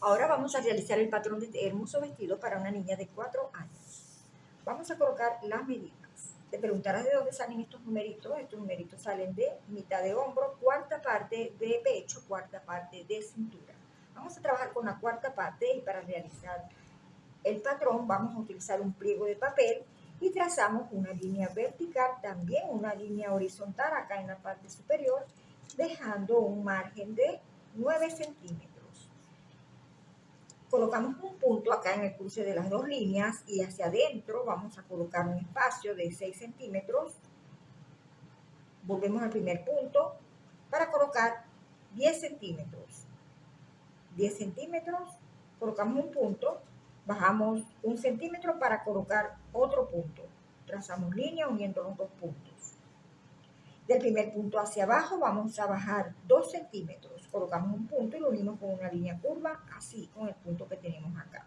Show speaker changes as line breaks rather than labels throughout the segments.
Ahora vamos a realizar el patrón de este hermoso vestido para una niña de 4 años. Vamos a colocar las medidas. Te preguntarás de dónde salen estos numeritos. Estos numeritos salen de mitad de hombro, cuarta parte de pecho, cuarta parte de cintura. Vamos a trabajar con la cuarta parte y para realizar el patrón vamos a utilizar un pliego de papel y trazamos una línea vertical, también una línea horizontal acá en la parte superior, dejando un margen de 9 centímetros. Colocamos un punto acá en el cruce de las dos líneas y hacia adentro vamos a colocar un espacio de 6 centímetros. Volvemos al primer punto para colocar 10 centímetros. 10 centímetros, colocamos un punto Bajamos un centímetro para colocar otro punto. Trazamos línea uniendo los dos puntos. Del primer punto hacia abajo vamos a bajar dos centímetros. Colocamos un punto y lo unimos con una línea curva, así con el punto que tenemos acá.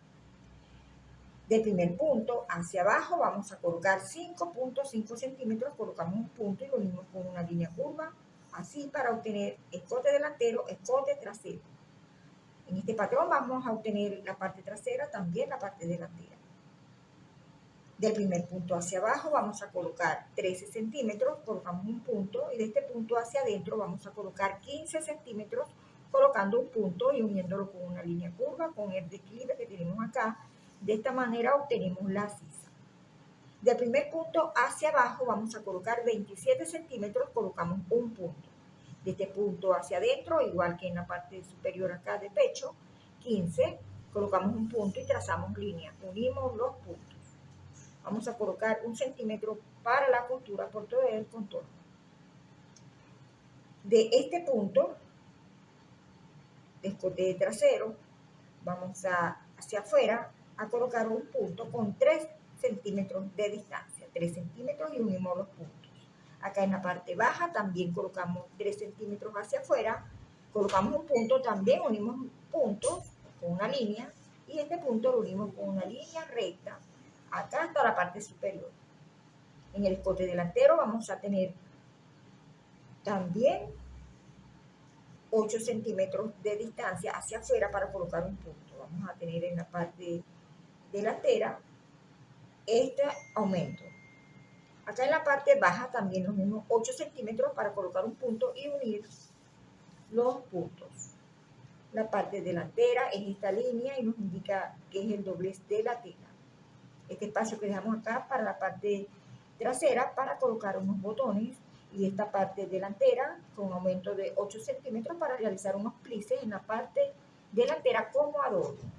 Del primer punto hacia abajo vamos a colocar 5.5 centímetros, colocamos un punto y lo unimos con una línea curva, así para obtener escote delantero, escote trasero. En este patrón vamos a obtener la parte trasera, también la parte delantera. Del primer punto hacia abajo vamos a colocar 13 centímetros, colocamos un punto y de este punto hacia adentro vamos a colocar 15 centímetros colocando un punto y uniéndolo con una línea curva con el declive que tenemos acá. De esta manera obtenemos la sisa. Del primer punto hacia abajo vamos a colocar 27 centímetros, colocamos un punto de este punto hacia adentro, igual que en la parte superior acá de pecho, 15, colocamos un punto y trazamos línea, unimos los puntos. Vamos a colocar un centímetro para la costura por todo el contorno. De este punto, de trasero, vamos a, hacia afuera a colocar un punto con 3 centímetros de distancia, 3 centímetros y unimos los puntos. Acá en la parte baja también colocamos 3 centímetros hacia afuera, colocamos un punto, también unimos puntos con una línea y este punto lo unimos con una línea recta acá hasta la parte superior. En el escote delantero vamos a tener también 8 centímetros de distancia hacia afuera para colocar un punto. Vamos a tener en la parte delantera este aumento. Acá en la parte baja también los mismos 8 centímetros para colocar un punto y unir los puntos. La parte delantera es esta línea y nos indica que es el doblez de la tela. Este espacio que dejamos acá para la parte trasera para colocar unos botones y esta parte delantera con un aumento de 8 centímetros para realizar unos plices en la parte delantera como adorno.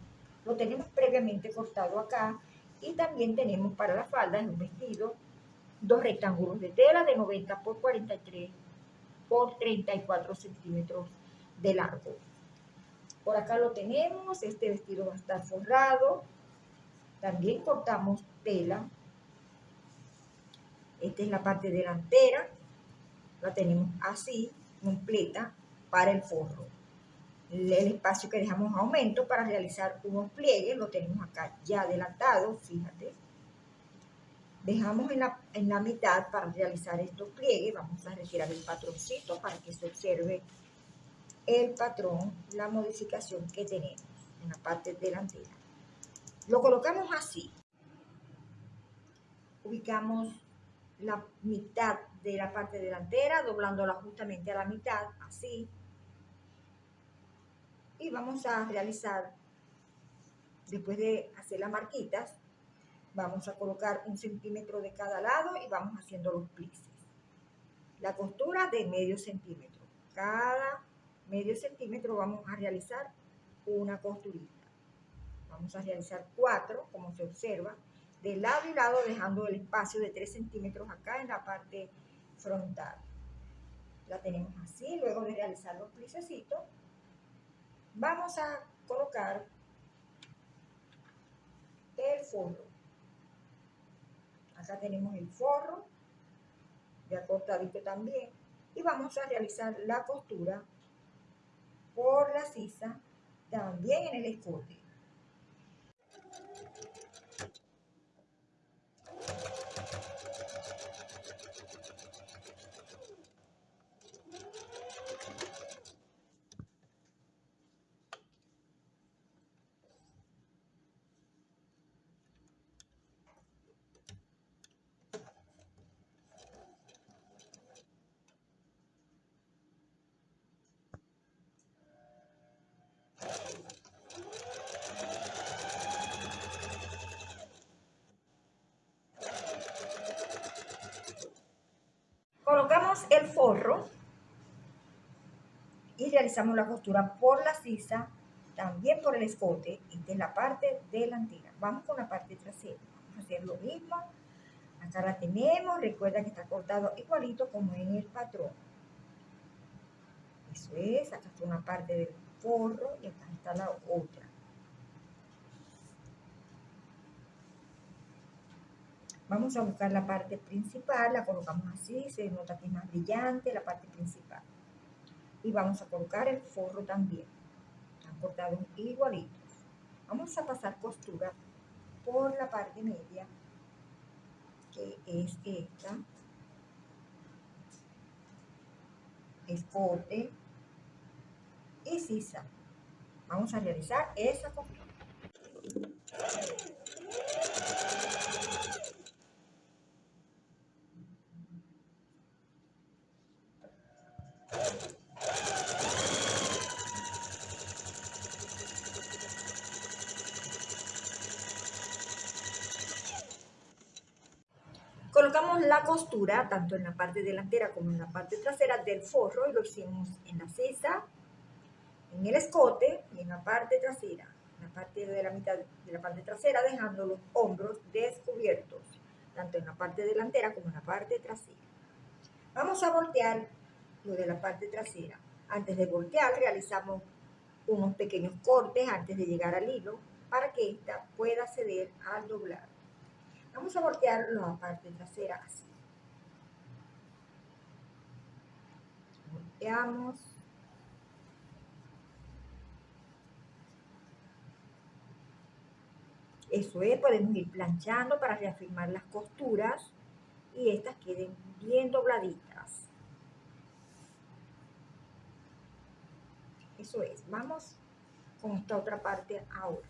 Lo tenemos previamente cortado acá y también tenemos para la falda en un vestido dos rectángulos de tela de 90 por 43 por 34 centímetros de largo. Por acá lo tenemos, este vestido va a estar forrado. También cortamos tela. Esta es la parte delantera. La tenemos así, completa, para el forro. El espacio que dejamos aumento para realizar unos pliegues, lo tenemos acá ya adelantado, fíjate Dejamos en la, en la mitad para realizar estos pliegues. Vamos a retirar el patroncito para que se observe el patrón, la modificación que tenemos en la parte delantera. Lo colocamos así. Ubicamos la mitad de la parte delantera, doblándola justamente a la mitad, así. Y vamos a realizar, después de hacer las marquitas, Vamos a colocar un centímetro de cada lado y vamos haciendo los plices. La costura de medio centímetro. Cada medio centímetro vamos a realizar una costurita. Vamos a realizar cuatro, como se observa, de lado y lado dejando el espacio de 3 centímetros acá en la parte frontal. La tenemos así, luego de realizar los plicecitos, vamos a colocar el forro. Acá tenemos el forro, ya cortadito también. Y vamos a realizar la costura por la sisa, también en el escote. El forro y realizamos la costura por la sisa, también por el escote y de la parte delantera. Vamos con la parte trasera. Vamos a hacer lo mismo. Acá la tenemos. Recuerda que está cortado igualito como en el patrón. Eso es. Acá está una parte del forro y acá está la otra. Vamos a buscar la parte principal, la colocamos así, se nota que es más brillante la parte principal. Y vamos a colocar el forro también. Están cortados igualitos. Vamos a pasar costura por la parte media, que es esta. Escote y sisa. Vamos a realizar esa costura. Colocamos costura tanto en la parte delantera como en la parte trasera del forro y lo hicimos en la cesa, en el escote y en la parte trasera, en la parte de la mitad de la parte trasera dejando los hombros descubiertos, tanto en la parte delantera como en la parte trasera. Vamos a voltear lo de la parte trasera. Antes de voltear realizamos unos pequeños cortes antes de llegar al hilo para que ésta pueda ceder al doblar. Vamos a voltear la parte trasera así. Volteamos. Eso es, podemos ir planchando para reafirmar las costuras y estas queden bien dobladitas. Eso es, vamos con esta otra parte ahora.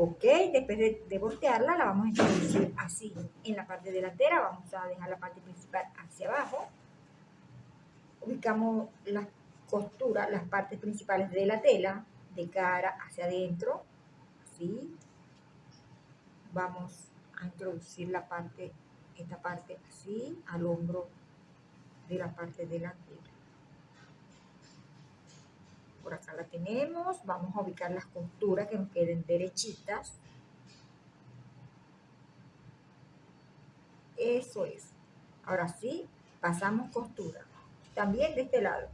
Ok, después de, voltearla la vamos a introducir así. En la parte delantera vamos a dejar la parte principal hacia abajo. Ubicamos las costuras, las partes principales de la tela de cara hacia adentro. Así. Vamos a introducir la parte, esta parte así, al hombro de la parte delantera. Por acá la tenemos. Vamos a ubicar las costuras que nos queden derechitas. Eso es. Ahora sí, pasamos costura. También de este lado.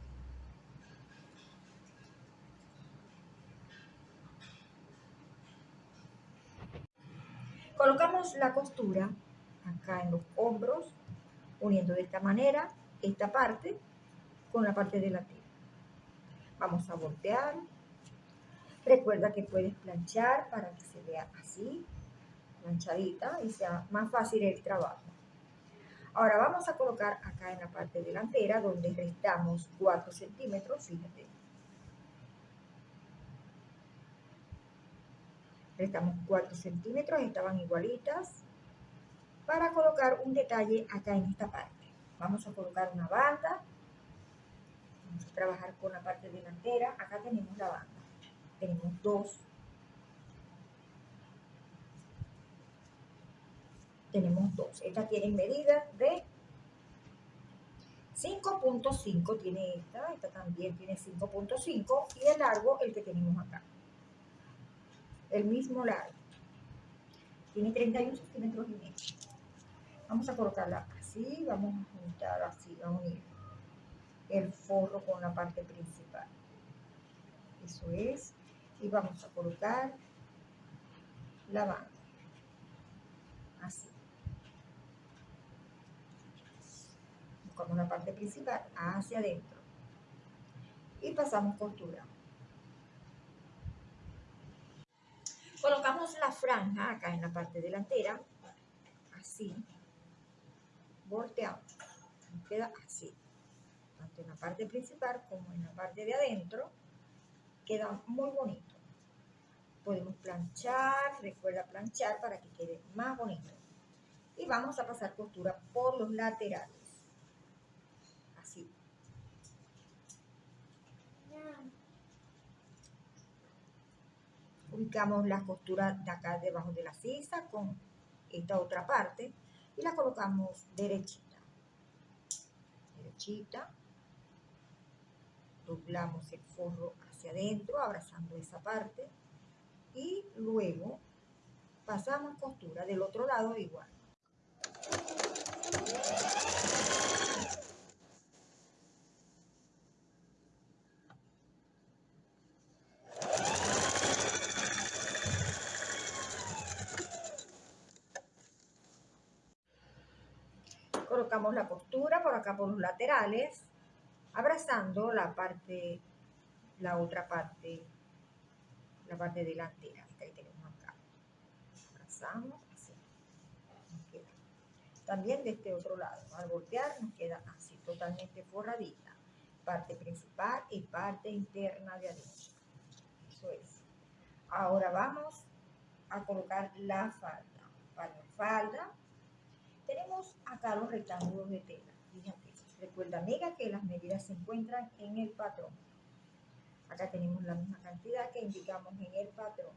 Colocamos la costura acá en los hombros, uniendo de esta manera esta parte con la parte delantera. Vamos a voltear. Recuerda que puedes planchar para que se vea así, planchadita y sea más fácil el trabajo. Ahora vamos a colocar acá en la parte delantera donde restamos 4 centímetros, fíjate. Restamos 4 centímetros, estaban igualitas. Para colocar un detalle acá en esta parte. Vamos a colocar una banda Vamos a trabajar con la parte delantera. Acá tenemos la banda. Tenemos dos. Tenemos dos. Esta tiene medida de 5.5 tiene esta, esta también tiene 5.5 y el largo el que tenemos acá. El mismo largo. Tiene 31 centímetros y medio. Vamos a colocarla así, vamos a juntar así, a unir el forro con la parte principal. Eso es. Y vamos a colocar la banda. Así. Buscamos la parte principal hacia adentro. Y pasamos costura. Colocamos la franja acá en la parte delantera. Así. Volteamos. queda así en la parte principal como en la parte de adentro, queda muy bonito. Podemos planchar, recuerda planchar para que quede más bonito. Y vamos a pasar costura por los laterales. Así. Ubicamos las costuras de acá debajo de la sisa con esta otra parte y la colocamos derechita. Derechita. Doblamos el forro hacia adentro, abrazando esa parte. Y luego pasamos costura del otro lado igual. colocamos la costura por acá por los laterales, abrazando la parte, la otra parte, la parte delantera, ahí tenemos acá. Abrazamos, así. También de este otro lado, al voltear nos queda así, totalmente forradita. Parte principal y parte interna de adentro. Eso es. Ahora vamos a colocar la falda. Para la falda tenemos acá los rectángulos de tela. Fíjate, recuerda amiga que las medidas se encuentran en el patrón. Acá tenemos la misma cantidad que indicamos en el patrón.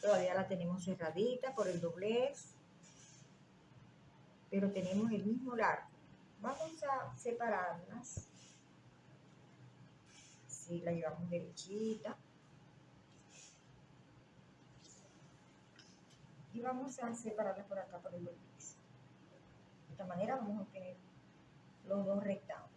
Todavía la tenemos cerradita por el doblez, pero tenemos el mismo largo. Vamos a separarlas así la llevamos derechita. Y vamos a separarla por acá por el doblez. De esta manera vamos a obtener los dos rectángulos.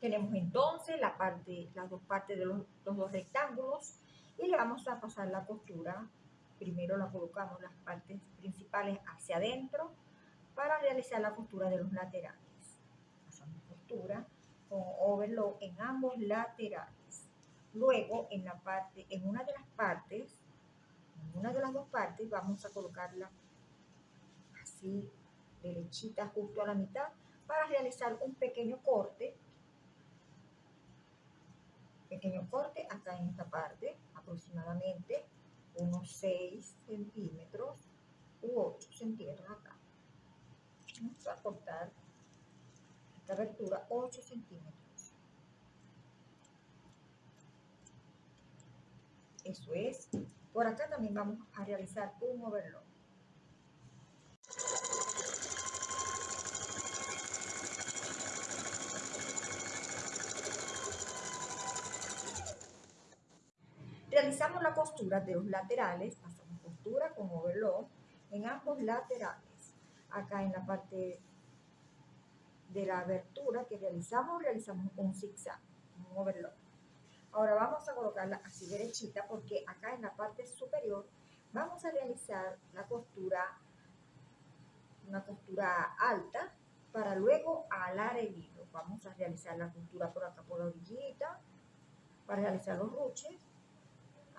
Tenemos entonces la parte, las dos partes de los, dos rectángulos y le vamos a pasar la costura. Primero la colocamos las partes principales hacia adentro para realizar la costura de los laterales. Pasamos costura con overlock en ambos laterales. Luego en la parte, en una de las partes, en una de las dos partes vamos a colocarla así derechita justo a la mitad para realizar un pequeño corte pequeño corte acá en esta parte, aproximadamente unos 6 centímetros u 8 centímetros acá. Vamos a cortar esta abertura 8 centímetros. Eso es. Por acá también vamos a realizar un overlock. Realizamos la costura de los laterales, pasamos costura con overlock en ambos laterales. Acá en la parte de la abertura que realizamos, realizamos un zigzag, un overlock. Ahora vamos a colocarla así derechita porque acá en la parte superior vamos a realizar la costura, una costura alta para luego alar el hilo. Vamos a realizar la costura por acá por la orillita para realizar los ruches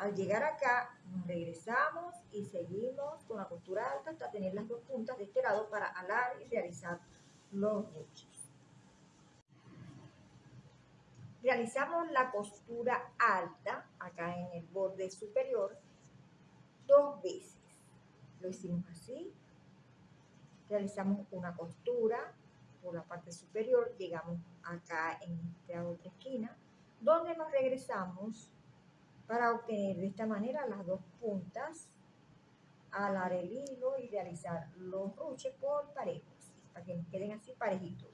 al llegar acá, nos regresamos y seguimos con la costura alta hasta tener las dos puntas de este lado para alar y realizar los ruches. Realizamos la costura alta acá en el borde superior dos veces. Lo hicimos así. Realizamos una costura por la parte superior, llegamos acá en esta otra esquina, donde nos regresamos para obtener de esta manera las dos puntas, alar el hilo y realizar los ruches por parejos, para que queden así parejitos.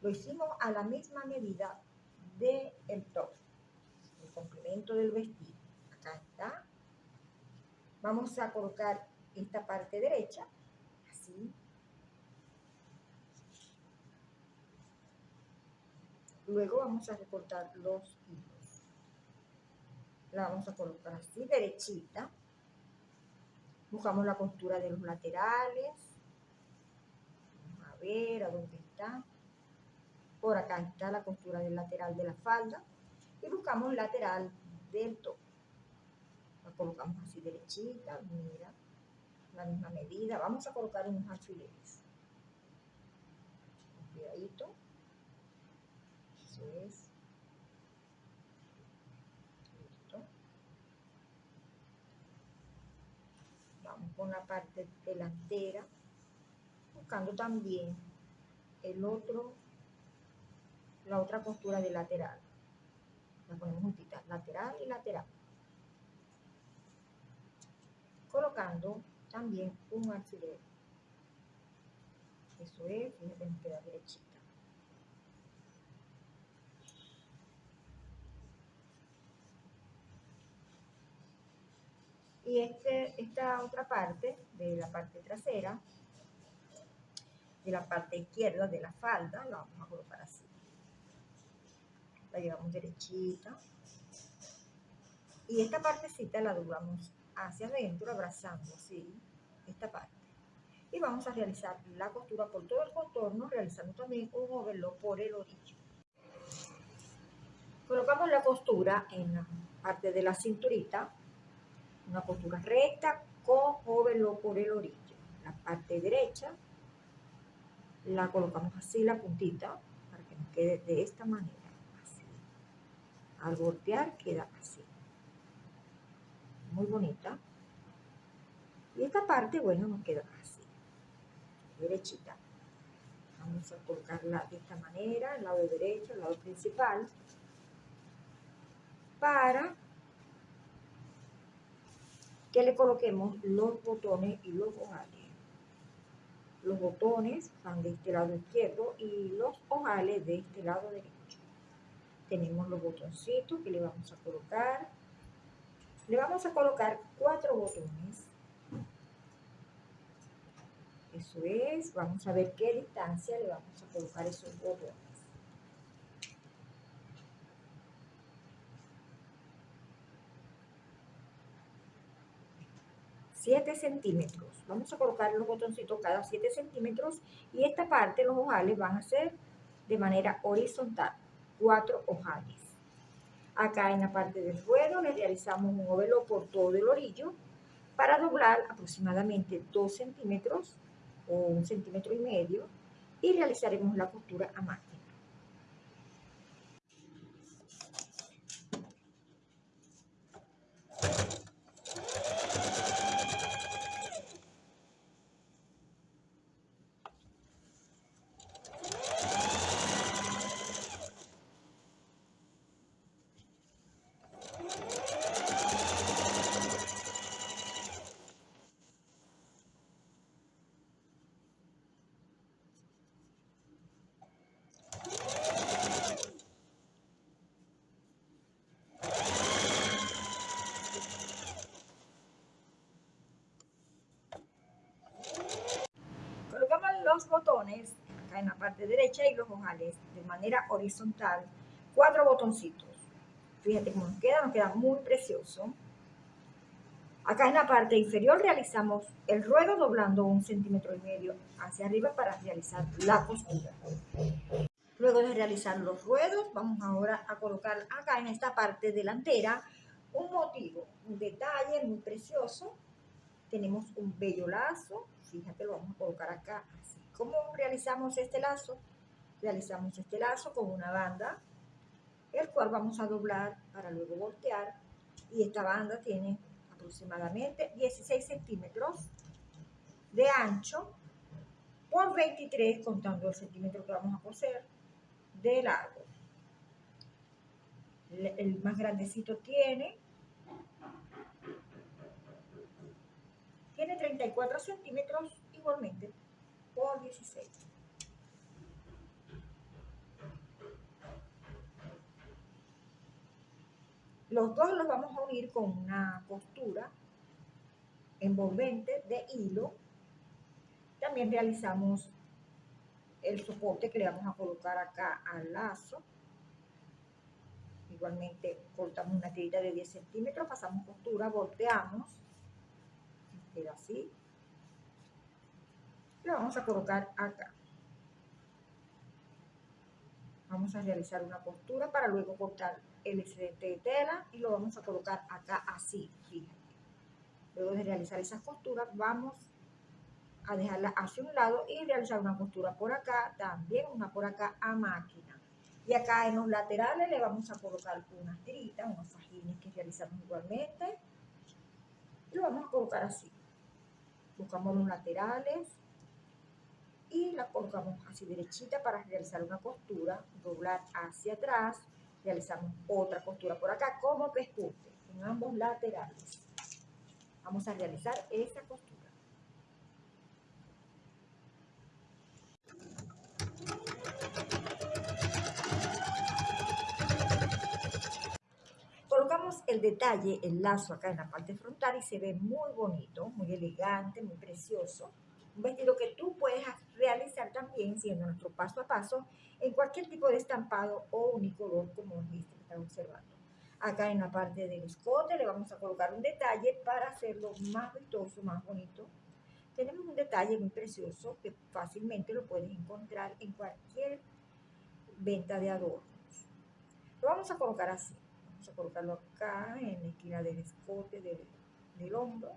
Lo hicimos a la misma medida del el top, el complemento del vestido. Acá está. Vamos a colocar esta parte derecha, así. Luego vamos a recortar los hilos la vamos a colocar así, derechita. Buscamos la costura de los laterales. Vamos a ver a dónde está. Por acá está la costura del lateral de la falda. Y buscamos lateral del top. La colocamos así derechita, mira, la misma medida. Vamos a colocar unos alfileres. cuidadito. Eso es. Listo. Vamos con la parte delantera, buscando también el otro, la otra costura de lateral. La ponemos juntita, lateral y lateral. Colocando también un alfiler. Eso es, fíjate, me queda derechita. Y este, esta otra parte, de la parte trasera, de la parte izquierda de la falda, la vamos a colocar así. La llevamos derechita. Y esta partecita la doblamos hacia adentro, abrazando así esta parte. Y vamos a realizar la costura por todo el contorno, realizando también un overlock por el orillo. Colocamos la costura en la parte de la cinturita, una costura recta con overlock por el orillo. La parte derecha la colocamos así, la puntita, para que nos quede de esta manera, así. Al voltear queda así. Muy bonita. Y esta parte, bueno, nos queda así, derechita. Vamos a colocarla de esta manera, el lado derecho, el lado principal, para que le coloquemos los botones y los ojales. Los botones van de este lado izquierdo y los ojales de este lado derecho. Tenemos los botoncitos que le vamos a colocar. Le vamos a colocar cuatro botones eso es, vamos a ver qué distancia le vamos a colocar esos botones. 7 centímetros. Vamos a colocar los botoncitos cada 7 centímetros y esta parte, los ojales, van a ser de manera horizontal, cuatro ojales. Acá en la parte del ruedo le realizamos un ovelo por todo el orillo para doblar aproximadamente 2 centímetros o un centímetro y medio y realizaremos la costura a máquina. los acá en la parte derecha y los ojales de manera horizontal, cuatro botoncitos. Fíjate cómo nos queda, nos queda muy precioso. Acá en la parte inferior realizamos el ruedo doblando un centímetro y medio hacia arriba para realizar la costura. Luego de realizar los ruedos, vamos ahora a colocar acá en esta parte delantera un motivo, un detalle muy precioso. Tenemos un bello lazo, fíjate, lo vamos a colocar acá ¿Cómo realizamos este lazo? Realizamos este lazo con una banda, el cual vamos a doblar para luego voltear. Y esta banda tiene aproximadamente 16 centímetros de ancho por 23, contando el centímetro que vamos a coser, de largo. El más grandecito tiene tiene 34 centímetros igualmente por 16. Los dos los vamos a unir con una costura envolvente de hilo. También realizamos el soporte que le vamos a colocar acá al lazo. Igualmente cortamos una tirita de 10 centímetros, pasamos costura, volteamos, queda así, lo vamos a colocar acá. Vamos a realizar una costura para luego cortar el excedente de tela y lo vamos a colocar acá así, fíjate. Luego de realizar esas costuras vamos a dejarla hacia un lado y realizar una costura por acá, también una por acá a máquina. Y acá en los laterales le vamos a colocar unas tiritas, unos fajines que realizamos igualmente. Y lo vamos a colocar así. Buscamos los laterales y la colocamos así derechita para realizar una costura, doblar hacia atrás, realizamos otra costura por acá como pescute en ambos laterales. Vamos a realizar esa costura. Colocamos el detalle, el lazo acá en la parte frontal y se ve muy bonito, muy elegante, muy precioso. Un vestido que tú puedes siendo nuestro paso a paso, en cualquier tipo de estampado o unicolor como este que están observando. Acá en la parte del escote le vamos a colocar un detalle para hacerlo más vistoso, más bonito. Tenemos un detalle muy precioso que fácilmente lo puedes encontrar en cualquier venta de adornos. Lo vamos a colocar así. Vamos a colocarlo acá en la esquina del escote del, del hombro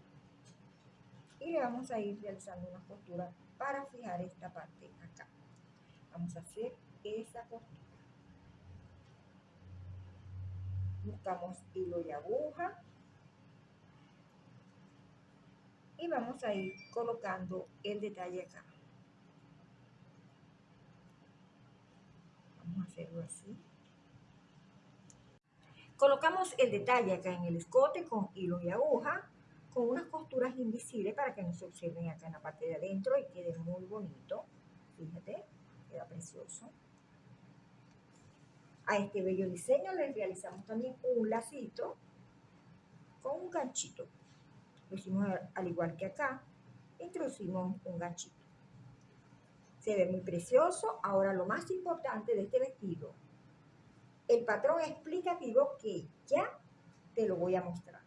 y le vamos a ir realizando una costura para fijar esta parte acá. Vamos a hacer esa costura. Buscamos hilo y aguja. Y vamos a ir colocando el detalle acá. Vamos a hacerlo así. Colocamos el detalle acá en el escote con hilo y aguja con unas costuras invisibles para que no se observen acá en la parte de adentro y quede muy bonito. Fíjate, queda precioso. A este bello diseño le realizamos también un lacito con un ganchito. Lo hicimos al igual que acá, introducimos un ganchito. Se ve muy precioso. Ahora lo más importante de este vestido, el patrón explicativo que ya te lo voy a mostrar.